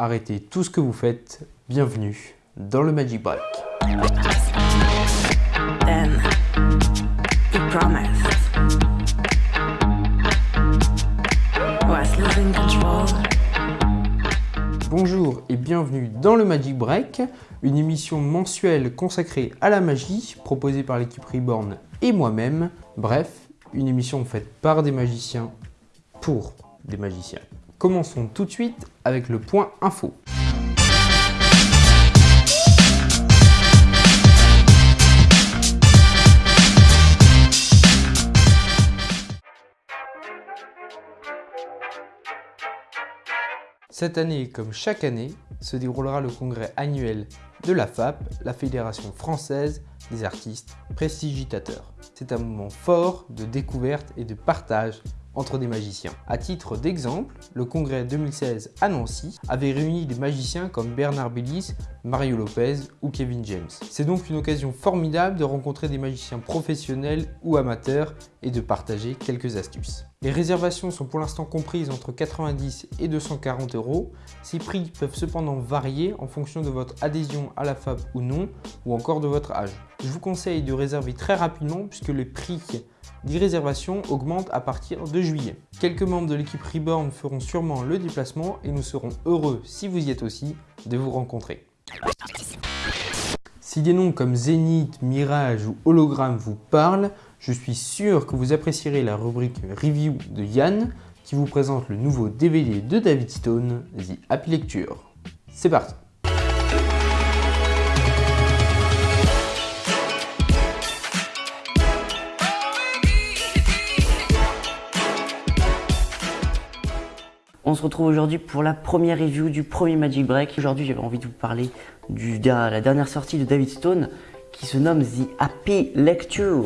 arrêtez tout ce que vous faites. Bienvenue dans le Magic Break. Then. Bonjour et bienvenue dans le Magic Break, une émission mensuelle consacrée à la magie, proposée par l'équipe Reborn et moi-même. Bref, une émission faite par des magiciens pour des magiciens. Commençons tout de suite avec le point info. Cette année, comme chaque année, se déroulera le congrès annuel de la FAP, la Fédération française des artistes prestigitateurs. C'est un moment fort de découverte et de partage entre des magiciens. À titre d'exemple, le congrès 2016 à Nancy avait réuni des magiciens comme Bernard Bellis, Mario Lopez ou Kevin James. C'est donc une occasion formidable de rencontrer des magiciens professionnels ou amateurs et de partager quelques astuces. Les réservations sont pour l'instant comprises entre 90 et 240 euros. Ces prix peuvent cependant varier en fonction de votre adhésion à la FAB ou non, ou encore de votre âge. Je vous conseille de réserver très rapidement puisque le prix des réservations augmentent à partir de juillet. Quelques membres de l'équipe Reborn feront sûrement le déplacement et nous serons heureux, si vous y êtes aussi, de vous rencontrer. Si des noms comme Zénith, Mirage ou Hologramme vous parlent, je suis sûr que vous apprécierez la rubrique Review de Yann qui vous présente le nouveau DVD de David Stone, The Happy Lecture. C'est parti On se retrouve aujourd'hui pour la première review du premier Magic Break. Aujourd'hui, j'avais envie de vous parler de la dernière sortie de David Stone qui se nomme The Happy Lecture.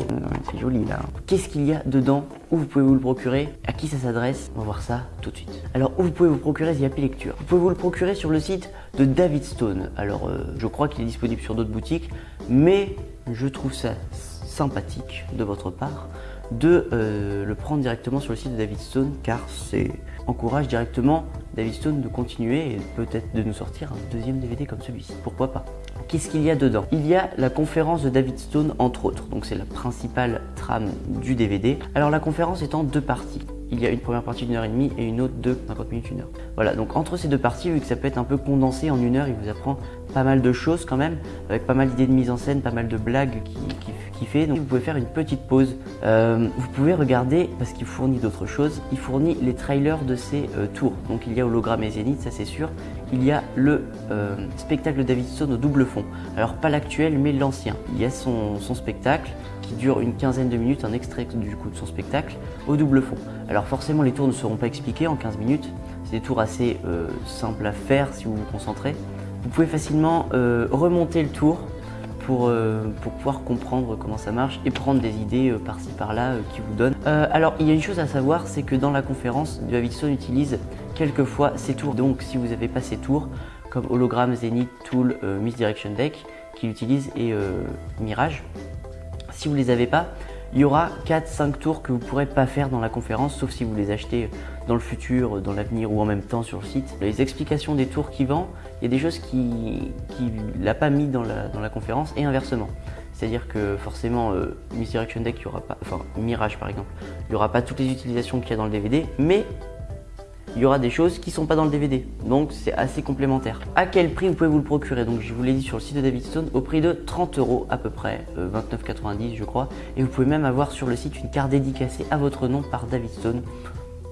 C'est joli là. Qu'est-ce qu'il y a dedans? Où vous pouvez vous le procurer? À qui ça s'adresse? On va voir ça tout de suite. Alors, où vous pouvez vous procurer The Happy Lecture? Vous pouvez vous le procurer sur le site de David Stone. Alors, euh, je crois qu'il est disponible sur d'autres boutiques, mais je trouve ça sympathique de votre part de euh, le prendre directement sur le site de David Stone car c'est encourage directement David Stone de continuer et peut-être de nous sortir un deuxième DVD comme celui-ci. Pourquoi pas? Qu'est-ce qu'il y a dedans? Il y a la conférence de David Stone entre autres, donc c'est la principale trame du DVD. Alors la conférence est en deux parties. Il y a une première partie d'une heure et demie et une autre de 50 minutes, une heure. Voilà, donc entre ces deux parties, vu que ça peut être un peu condensé en une heure, il vous apprend pas mal de choses quand même, avec pas mal d'idées de mise en scène, pas mal de blagues qui, fait. Donc vous pouvez faire une petite pause. Euh, vous pouvez regarder, parce qu'il fournit d'autres choses, il fournit les trailers de ses euh, tours. Donc il y a Hologramme et Zénith, ça c'est sûr. Il y a le euh, spectacle de David Stone au double fond. Alors pas l'actuel, mais l'ancien. Il y a son, spectacle qui dure une quinzaine de minutes, un extrait du coup de son spectacle au double fond. Alors forcément les tours ne seront pas expliqués en 15 minutes, c'est des tours assez simples à faire si vous vous concentrez. Vous pouvez facilement euh, remonter le tour pour, euh, pour, pouvoir comprendre comment ça marche et prendre des idées euh, par-ci par-là qui vous donnent. alors il y a une chose à savoir, c'est que dans la conférence, Davidson utilise quelquefois ces tours. Donc si vous n'avez pas ces tours, comme Hologram, Zenith, Tool, Misdirection Deck, qu'il utilise et Mirage, si vous ne les avez pas, il y aura 4-5 tours que vous ne pourrez pas faire dans la conférence, sauf si vous les achetez dans le futur, dans l'avenir ou en même temps sur le site. Les explications des tours qu'il vend, il y a des choses qu'il ne l'a pas mis dans la, conférence et inversement. C'est-à-dire que forcément, euh, Deck, il y aura pas, enfin Mirage par exemple, il n'y aura pas toutes les utilisations qu'il y a dans le DVD, mais il y aura des choses qui ne sont pas dans le DVD. Donc c'est assez complémentaire. À quel prix vous pouvez vous le procurer? Donc je vous l'ai dit sur le site de David Stone au prix de 30 euros à peu près, euh, 29,90 je crois. Et vous pouvez même avoir sur le site une carte dédicacée à votre nom par David Stone.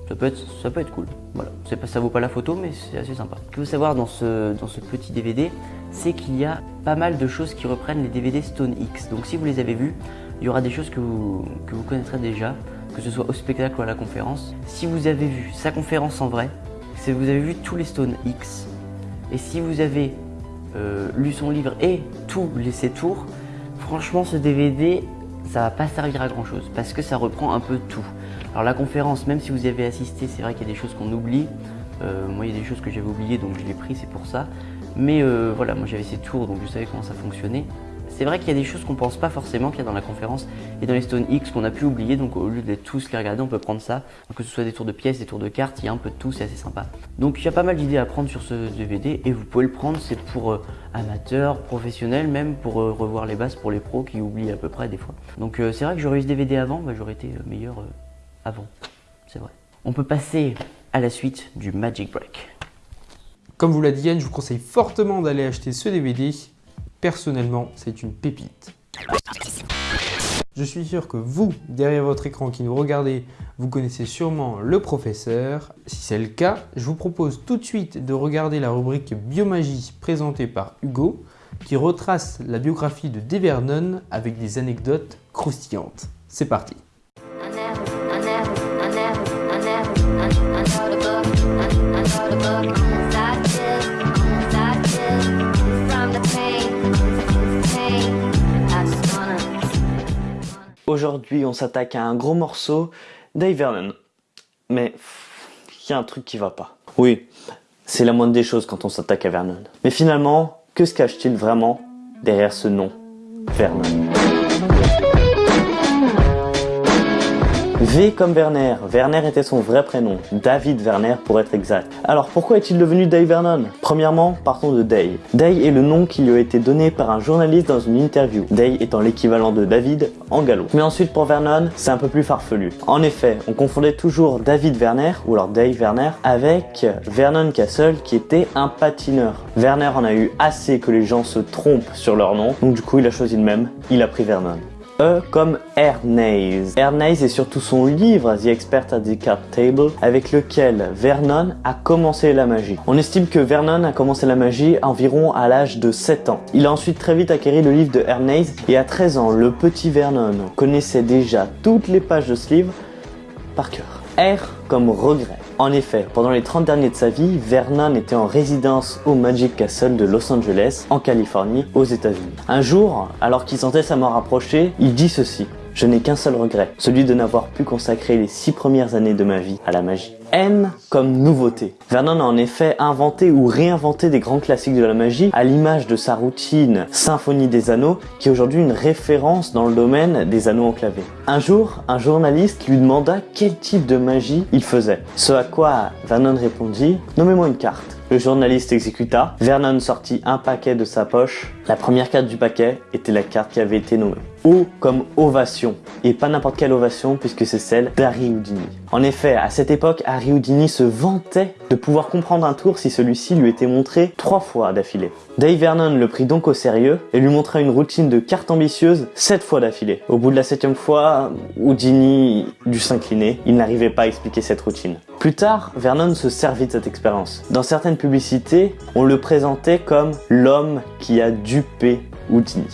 Ça peut être, ça peut être cool. Voilà, pas, ça vaut pas la photo, mais c'est assez sympa. Ce qu'il faut savoir dans ce, petit DVD, c'est qu'il y a pas mal de choses qui reprennent les DVD Stone X. Donc si vous les avez vus, il y aura des choses que vous, que vous connaîtrez déjà que ce soit au spectacle ou à la conférence. Si vous avez vu sa conférence en vrai, si vous avez vu tous les Stone X, et si vous avez euh, lu son livre et tous les ses tours, franchement ce DVD, ça va pas servir à grand chose parce que ça reprend un peu tout. Alors la conférence, même si vous y avez assisté, c'est vrai qu'il y a des choses qu'on oublie. Euh, moi, il y a des choses que j'avais oubliées, donc je l'ai pris, c'est pour ça. Mais euh, voilà, moi j'avais ces tours, donc je savais comment ça fonctionnait. C'est vrai qu'il y a des choses qu'on pense pas forcément qu'il y a dans la conférence et dans les Stone X qu'on a pu oublier. Donc au lieu de tous les regarder, on peut prendre ça. Que ce soit des tours de pièces, des tours de cartes, il y a un peu de tout, c'est assez sympa. Donc il y a pas mal d'idées à prendre sur ce DVD et vous pouvez le prendre. C'est pour euh, amateurs, professionnels, même pour euh, revoir les bases pour les pros qui oublient à peu près des fois. Donc euh, c'est vrai que j'aurais eu ce DVD avant, j'aurais été meilleur avant. C'est vrai. On peut passer à la suite du Magic Break. Comme vous l'a dit Yann, je vous conseille fortement d'aller acheter ce DVD. Personnellement, c'est une pépite. Je suis sûr que vous, derrière votre écran qui nous regardez, vous connaissez sûrement le professeur. Si c'est le cas, je vous propose tout de suite de regarder la rubrique Biomagie présentée par Hugo, qui retrace la biographie de Dave Vernon avec des anecdotes croustillantes. C'est parti Aujourd'hui, on s'attaque à un gros morceau Dave Vernon. Mais il y a un truc qui va pas. Oui, c'est la moindre des choses quand on s'attaque à Vernon. Mais finalement, que se cache-t-il vraiment derrière ce nom Vernon? V comme Werner. Werner était son vrai prénom. David Werner pour être exact. Alors pourquoi est-il devenu Dave Vernon? Premièrement, partons de Day. Day est le nom qui lui a été donné par un journaliste dans une interview. Day étant l'équivalent de David en gallo. Mais ensuite pour Vernon, c'est un peu plus farfelu. En effet, on confondait toujours David Werner ou alors Dave Werner avec Vernon Castle qui était un patineur. Werner en a eu assez que les gens se trompent sur leur nom, donc du coup il a choisi le même, il a pris Vernon. E comme Ernest. Ernest est surtout son livre The Expert at the Card Table avec lequel Vernon a commencé la magie. On estime que Vernon a commencé la magie environ à l'âge de 7 ans. Il a ensuite très vite acquéri le livre de Ernest et à 13 ans, le petit Vernon connaissait déjà toutes les pages de ce livre par cœur. Comme regret. En effet, pendant les 30 derniers de sa vie, Vernon était en résidence au Magic Castle de Los Angeles, en Californie, aux États-Unis. Un jour, alors qu'il sentait sa mort approcher, il dit ceci. Je n'ai qu'un seul regret, celui de n'avoir pu consacrer les six premières années de ma vie à la magie. N comme nouveauté. Vernon a en effet inventé ou réinventé des grands classiques de la magie à l'image de sa routine Symphonie des Anneaux qui est aujourd'hui une référence dans le domaine des anneaux enclavés. Un jour, un journaliste lui demanda quel type de magie il faisait. Ce à quoi Vernon répondit « Nommez-moi une carte ». Le journaliste exécuta. Vernon sortit un paquet de sa poche. La première carte du paquet était la carte qui avait été nommée. O comme ovation. Et pas n'importe quelle ovation puisque c'est celle d'Harry Houdini. En effet, à cette époque, Harry Houdini se vantait de pouvoir comprendre un tour si celui-ci lui était montré trois fois d'affilée. Dave Vernon le prit donc au sérieux et lui montra une routine de cartes ambitieuses sept fois d'affilée. Au bout de la septième fois, Houdini dut s'incliner. Il n'arrivait pas à expliquer cette routine. Plus tard, Vernon se servit de cette expérience. Dans certaines publicités, on le présentait comme l'homme qui a dupé Houdini.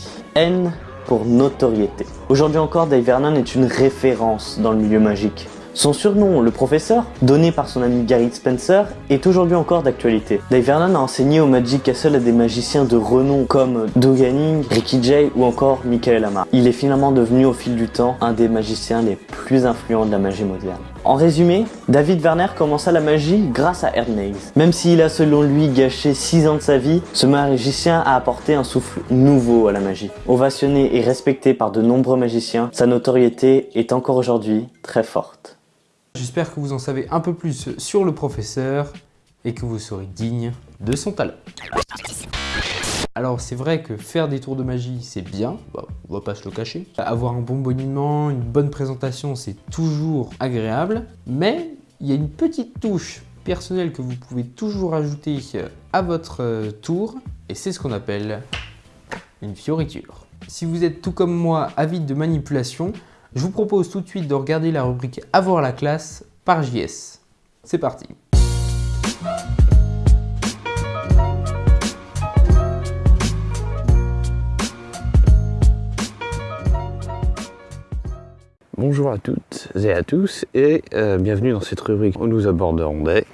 Notoriété. Aujourd'hui encore, Dave Vernon est une référence dans le milieu magique. Son surnom, le professeur, donné par son ami Gary Spencer, est aujourd'hui encore d'actualité. Dave Vernon a enseigné au Magic Castle à des magiciens de renom comme Doug Ricky Jay ou encore Michael Amar. Il est finalement devenu au fil du temps un des magiciens les plus influents de la magie moderne. En résumé, David Werner commença la magie grâce à Ernest. Même s'il a selon lui gâché 6 ans de sa vie, ce magicien a apporté un souffle nouveau à la magie. Ovationné et respecté par de nombreux magiciens, sa notoriété est encore aujourd'hui très forte. J'espère que vous en savez un peu plus sur le professeur et que vous serez digne de son talent. Alors c'est vrai que faire des tours de magie c'est bien, bah, on va pas se le cacher. Avoir un bon boniment, une bonne présentation c'est toujours agréable, mais il y a une petite touche personnelle que vous pouvez toujours ajouter à votre euh, tour et c'est ce qu'on appelle une fioriture. Si vous êtes tout comme moi avide de manipulation, je vous propose tout de suite de regarder la rubrique Avoir la classe par JS. C'est parti Bonjour à toutes et à tous et euh, bienvenue dans cette rubrique où nous aborderons des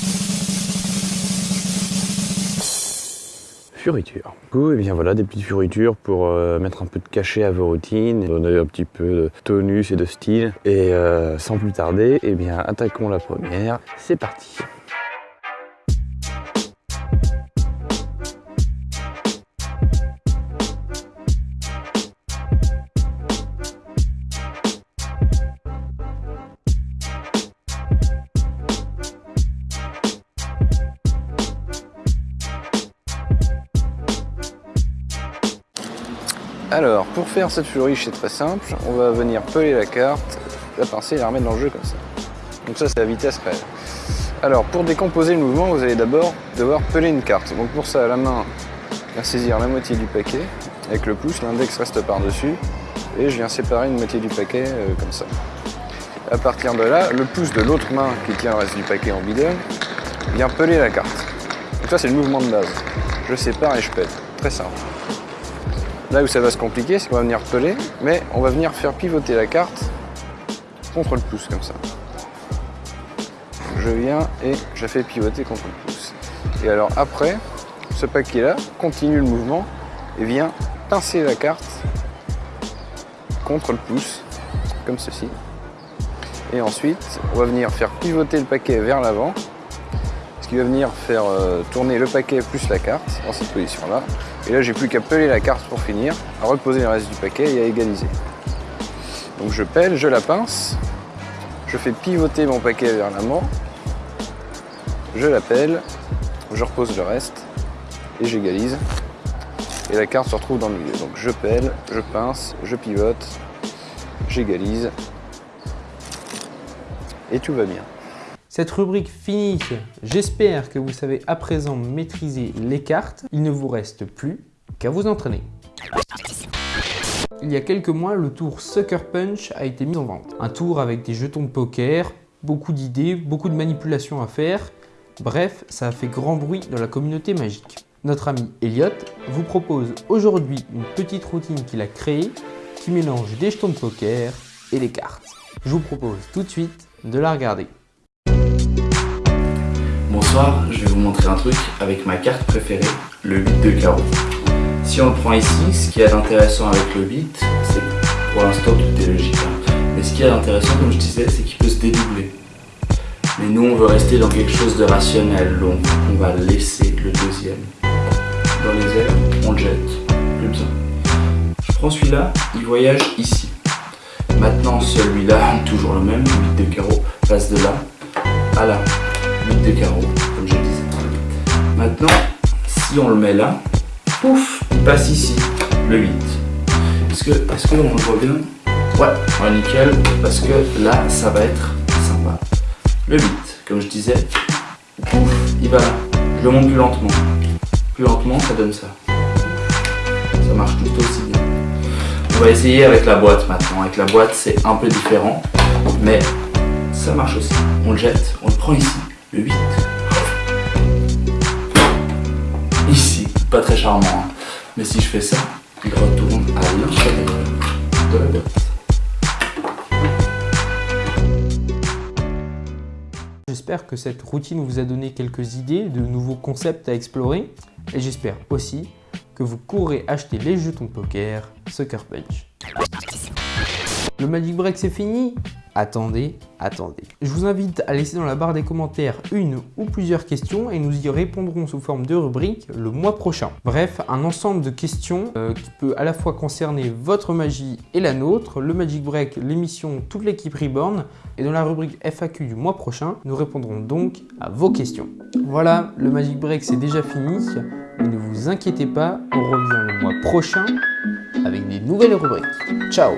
fioritures. Du coup, et bien voilà, des petites fioritures pour euh, mettre un peu de cachet à vos routines, donner un petit peu de tonus et de style. Et euh, sans plus tarder, et bien attaquons la première. C'est parti. Alors, pour faire cette fleuriche, c'est très simple. On va venir peler la carte, la pincer et la remettre dans le jeu comme ça. Donc ça, c'est la vitesse réelle. Alors, pour décomposer le mouvement, vous allez d'abord devoir peler une carte. Donc pour ça, la main, viens saisir la moitié du paquet. Avec le pouce, l'index reste par-dessus. Et je viens séparer une moitié du paquet euh, comme ça. À partir de là, le pouce de l'autre main qui tient le reste du paquet en bidon vient peler la carte. Donc ça, c'est le mouvement de base. Je sépare et je pèle. Très simple. Là où ça va se compliquer, c'est qu'on va venir peler, mais on va venir faire pivoter la carte contre le pouce, comme ça. Je viens et je la fais pivoter contre le pouce. Et alors après, ce paquet-là continue le mouvement et vient pincer la carte contre le pouce, comme ceci. Et ensuite, on va venir faire pivoter le paquet vers l'avant, qui va venir faire euh, tourner le paquet plus la carte dans cette position-là. Et là, j'ai plus qu'à peler la carte pour finir, à reposer le reste du paquet et à égaliser. Donc je pèle, je la pince, je fais pivoter mon paquet vers l'avant, je la pèle, je repose le reste et j'égalise. Et la carte se retrouve dans le milieu. Donc je pèle, je pince, je pivote, j'égalise et tout va bien. Cette rubrique finie, j'espère que vous savez à présent maîtriser les cartes. Il ne vous reste plus qu'à vous entraîner. Il y a quelques mois, le tour Sucker Punch a été mis en vente. Un tour avec des jetons de poker, beaucoup d'idées, beaucoup de manipulations à faire. Bref, ça a fait grand bruit dans la communauté magique. Notre ami Elliot vous propose aujourd'hui une petite routine qu'il a créée qui mélange des jetons de poker et des cartes. Je vous propose tout de suite de la regarder. Je vais vous montrer un truc avec ma carte préférée, le 8 de carreau. Si on le prend ici, ce qui est d'intéressant avec le 8, c'est pour l'instant tout est logique. hein. Mais ce qui est d'intéressant, comme je disais, c'est qu'il peut se dédoubler. Mais nous, on veut rester dans quelque chose de rationnel, donc on va laisser le deuxième dans les airs, on le jette, plus besoin. Je prends celui-là, il voyage ici. Maintenant, celui-là, toujours le même, 8 de carreau, passe de là à là. 8 de carreau, comme je disais. Maintenant, si on le met là, pouf, il passe ici, le 8. Est-ce que, est-ce qu'on le voit bien? Ouais, ouais, nickel, parce que là, ça va être sympa. Le 8, comme je disais, pouf, il va là. Je le monte plus lentement. Plus lentement, ça donne ça. Ça marche tout aussi bien. On va essayer avec la boîte maintenant. Avec la boîte, c'est un peu différent, mais ça marche aussi. On le jette, on le prend ici, 8. Ici, pas très charmant, hein. mais si je fais ça, il retourne à l'intérieur de la boîte. J'espère que cette routine vous a donné quelques idées de nouveaux concepts à explorer et j'espère aussi que vous courrez acheter les jetons poker Sucker Punch. Le Magic Break c'est fini? Attendez, attendez. Je vous invite à laisser dans la barre des commentaires une ou plusieurs questions et nous y répondrons sous forme de rubrique le mois prochain. Bref, un ensemble de questions euh, qui peut à la fois concerner votre magie et la nôtre, le Magic Break, l'émission, toute l'équipe Reborn. Et dans la rubrique FAQ du mois prochain, nous répondrons donc à vos questions. Voilà, le Magic Break c'est déjà fini. Mais ne vous inquiétez pas, on revient le mois prochain avec des nouvelles rubriques. Ciao